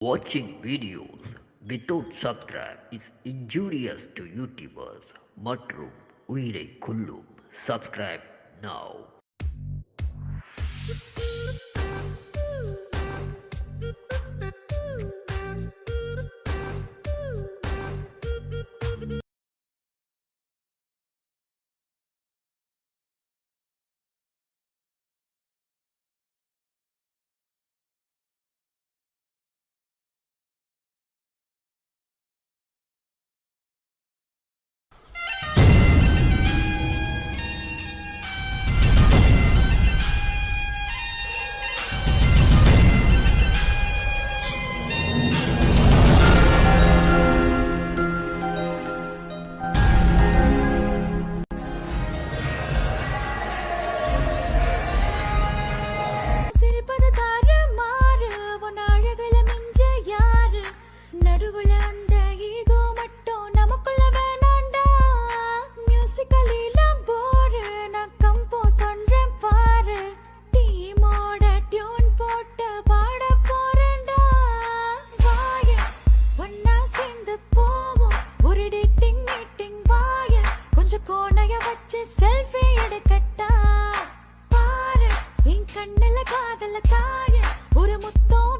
Watching videos without subscribe is injurious to YouTubers மற்றும் உயிரை கொல்லும் subscribe now வச்சு செல்ஃபி எடுக்கட்டா? பாரு என் கண்ணுல காதல தாய. ஒரு முத்தம்